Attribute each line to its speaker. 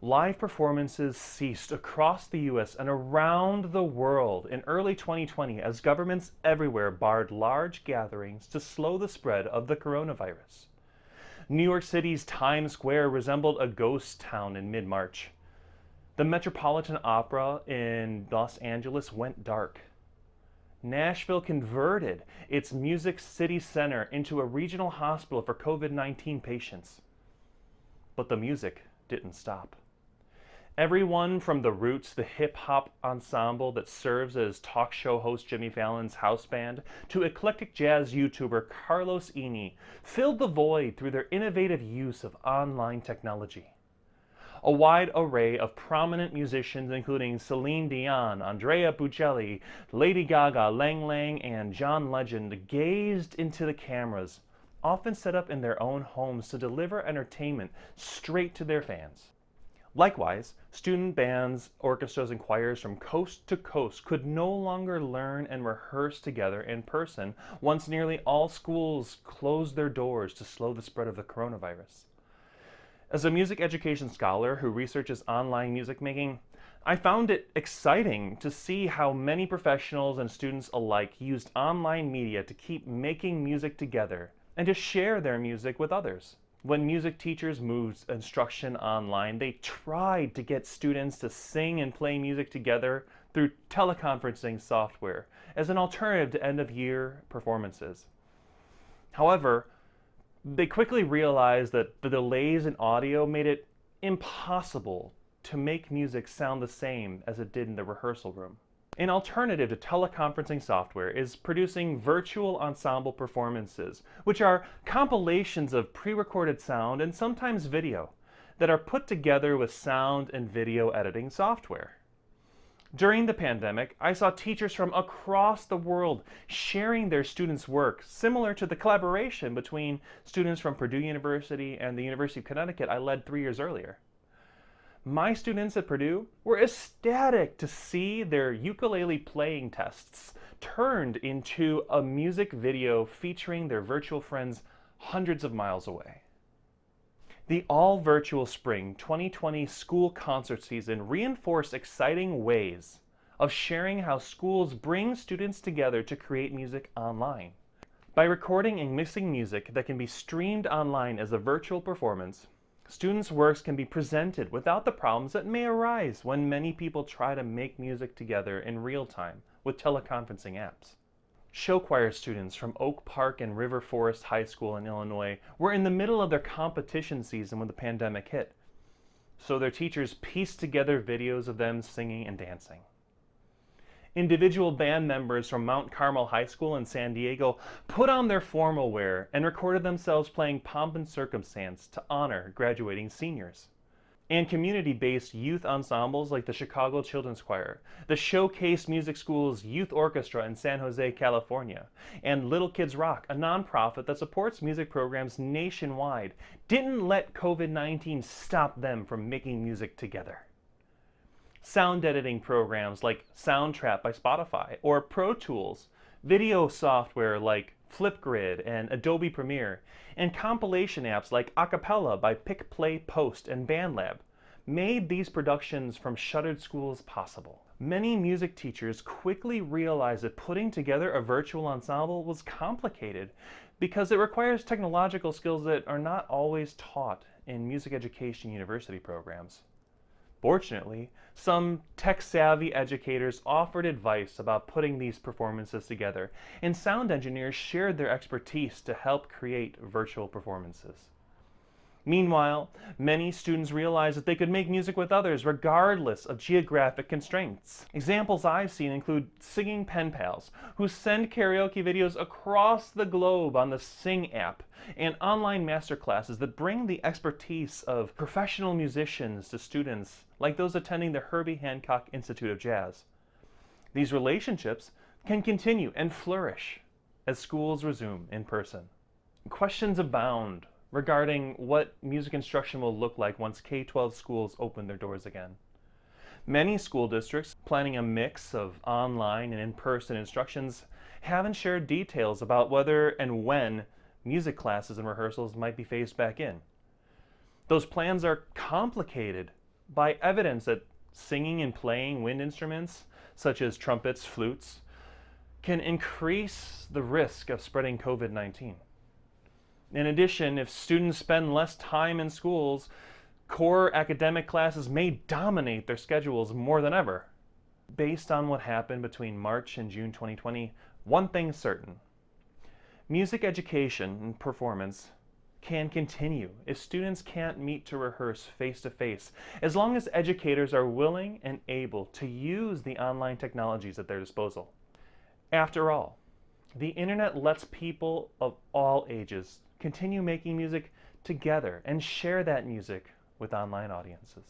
Speaker 1: live performances ceased across the US and around the world in early 2020 as governments everywhere barred large gatherings to slow the spread of the coronavirus. New York City's Times Square resembled a ghost town in mid-March. The Metropolitan Opera in Los Angeles went dark. Nashville converted its Music City Center into a regional hospital for COVID-19 patients. But the music didn't stop. Everyone from The Roots, the hip hop ensemble that serves as talk show host Jimmy Fallon's house band, to eclectic jazz YouTuber Carlos Eiene, filled the void through their innovative use of online technology. A wide array of prominent musicians, including Celine Dion, Andrea Bocelli, Lady Gaga, Lang Lang, and John Legend, gazed into the cameras, often set up in their own homes to deliver entertainment straight to their fans. Likewise, student bands, orchestras, and choirs from coast to coast could no longer learn and rehearse together in person once nearly all schools closed their doors to slow the spread of the coronavirus. As a music education scholar who researches online music making, I found it exciting to see how many professionals and students alike used online media to keep making music together and to share their music with others. When music teachers moved instruction online, they tried to get students to sing and play music together through teleconferencing software as an alternative to end-of-year performances. However, they quickly realized that the delays in audio made it impossible to make music sound the same as it did in the rehearsal room. An alternative to teleconferencing software is producing virtual ensemble performances, which are compilations of pre-recorded sound and sometimes video that are put together with sound and video editing software. During the pandemic, I saw teachers from across the world sharing their students' work, similar to the collaboration between students from Purdue University and the University of Connecticut I led three years earlier my students at Purdue were ecstatic to see their ukulele playing tests turned into a music video featuring their virtual friends hundreds of miles away. The all-virtual spring 2020 school concert season reinforced exciting ways of sharing how schools bring students together to create music online. By recording and mixing music that can be streamed online as a virtual performance, Students' works can be presented without the problems that may arise when many people try to make music together in real time with teleconferencing apps. Show choir students from Oak Park and River Forest High School in Illinois were in the middle of their competition season when the pandemic hit, so their teachers pieced together videos of them singing and dancing. Individual band members from Mount Carmel High School in San Diego put on their formal wear and recorded themselves playing Pomp and Circumstance to honor graduating seniors. And community-based youth ensembles like the Chicago Children's Choir, the Showcase Music School's Youth Orchestra in San Jose, California, and Little Kids Rock, a nonprofit that supports music programs nationwide, didn't let COVID-19 stop them from making music together sound editing programs like Soundtrap by Spotify, or Pro Tools, video software like Flipgrid and Adobe Premiere, and compilation apps like Acapella by PicPlayPost and BandLab made these productions from shuttered schools possible. Many music teachers quickly realized that putting together a virtual ensemble was complicated because it requires technological skills that are not always taught in music education university programs. Fortunately, some tech-savvy educators offered advice about putting these performances together, and sound engineers shared their expertise to help create virtual performances. Meanwhile, many students realized that they could make music with others regardless of geographic constraints. Examples I've seen include singing pen pals who send karaoke videos across the globe on the Sing app and online masterclasses that bring the expertise of professional musicians to students like those attending the Herbie Hancock Institute of Jazz. These relationships can continue and flourish as schools resume in person. Questions abound regarding what music instruction will look like once K-12 schools open their doors again. Many school districts planning a mix of online and in-person instructions haven't shared details about whether and when music classes and rehearsals might be phased back in. Those plans are complicated by evidence that singing and playing wind instruments, such as trumpets, flutes, can increase the risk of spreading COVID 19. In addition, if students spend less time in schools, core academic classes may dominate their schedules more than ever. Based on what happened between March and June 2020, one thing's certain. Music education and performance can continue if students can't meet to rehearse face to face, as long as educators are willing and able to use the online technologies at their disposal. After all, the internet lets people of all ages continue making music together and share that music with online audiences.